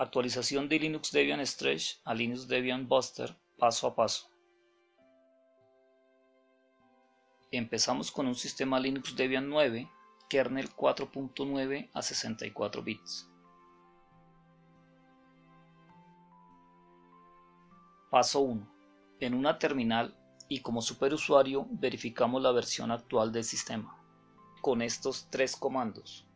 Actualización de Linux Debian Stretch a Linux Debian Buster paso a paso. Empezamos con un sistema Linux Debian 9, kernel 4.9 a 64 bits. Paso 1. En una terminal y como superusuario verificamos la versión actual del sistema con estos tres comandos.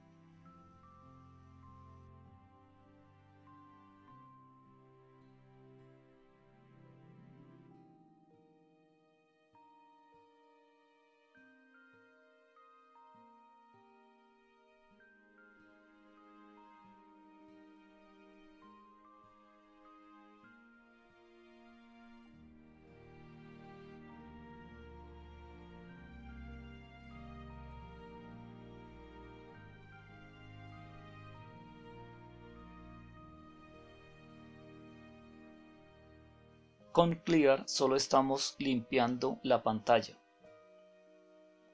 Con Clear solo estamos limpiando la pantalla.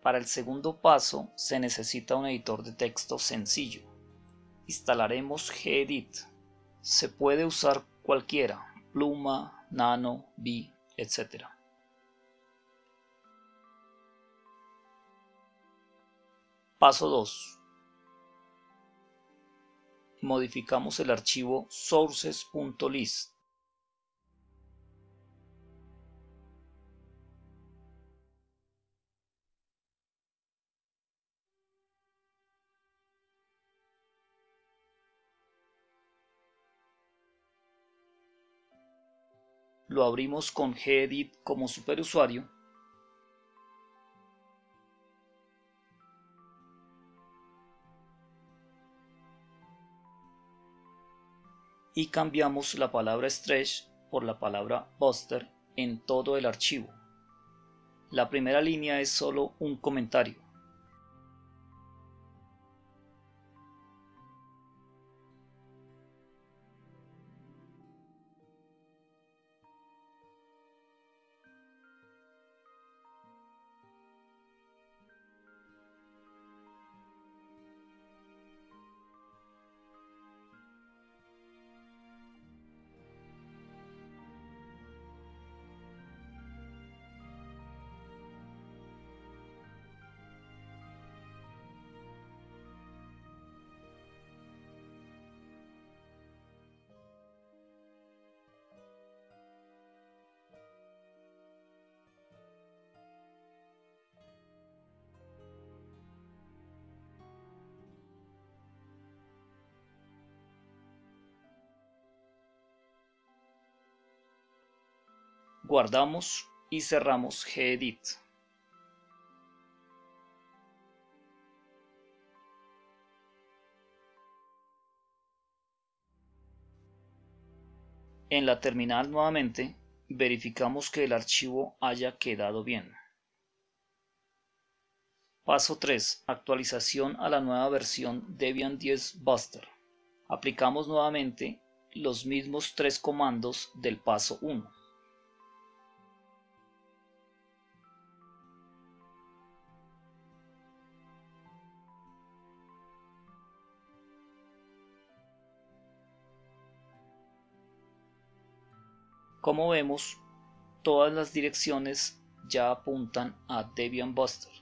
Para el segundo paso se necesita un editor de texto sencillo. Instalaremos gedit. Se puede usar cualquiera, pluma, nano, vi, etc. Paso 2. Modificamos el archivo sources.list lo abrimos con gedit como superusuario y cambiamos la palabra stretch por la palabra buster en todo el archivo. La primera línea es solo un comentario. Guardamos y cerramos gedit. En la terminal nuevamente verificamos que el archivo haya quedado bien. Paso 3. Actualización a la nueva versión Debian 10 Buster. Aplicamos nuevamente los mismos tres comandos del paso 1. Como vemos, todas las direcciones ya apuntan a Debian Buster.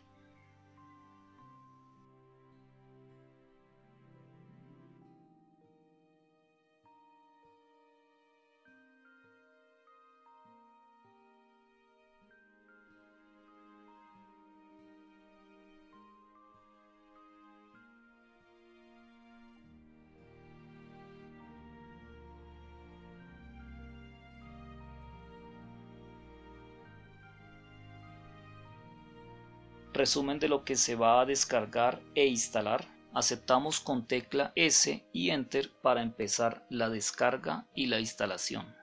Resumen de lo que se va a descargar e instalar. Aceptamos con tecla S y Enter para empezar la descarga y la instalación.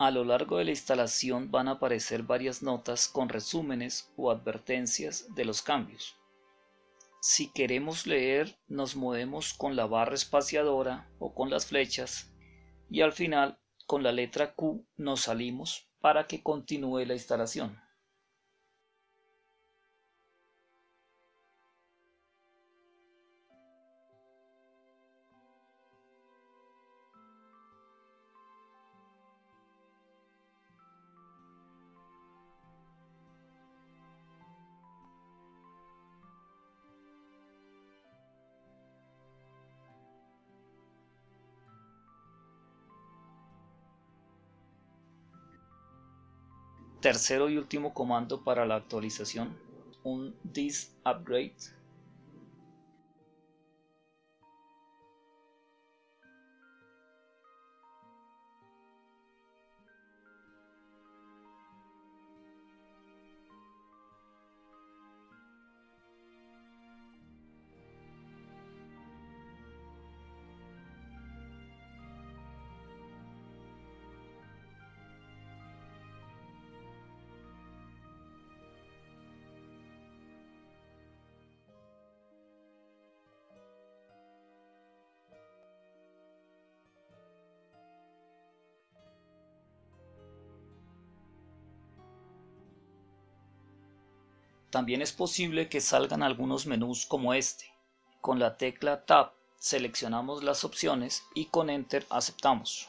A lo largo de la instalación van a aparecer varias notas con resúmenes o advertencias de los cambios. Si queremos leer, nos movemos con la barra espaciadora o con las flechas y al final con la letra Q nos salimos para que continúe la instalación. Tercero y último comando para la actualización, un this upgrade También es posible que salgan algunos menús como este. Con la tecla Tab seleccionamos las opciones y con Enter aceptamos.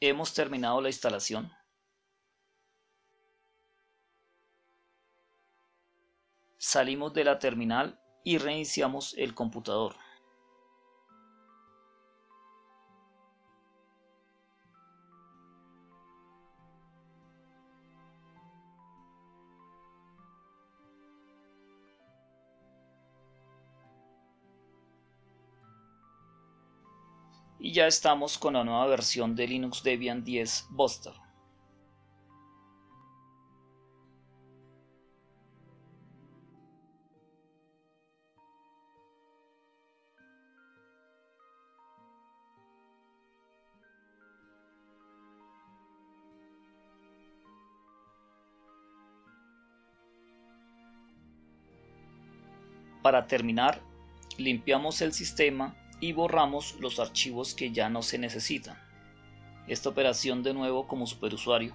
Hemos terminado la instalación. Salimos de la terminal y reiniciamos el computador. y ya estamos con la nueva versión de Linux Debian 10 Buster. Para terminar, limpiamos el sistema y borramos los archivos que ya no se necesitan. Esta operación de nuevo como superusuario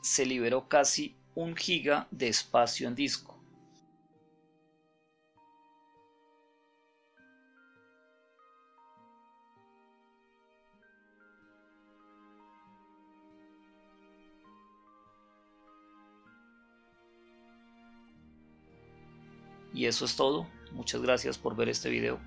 se liberó casi un giga de espacio en disco. Y eso es todo. Muchas gracias por ver este video.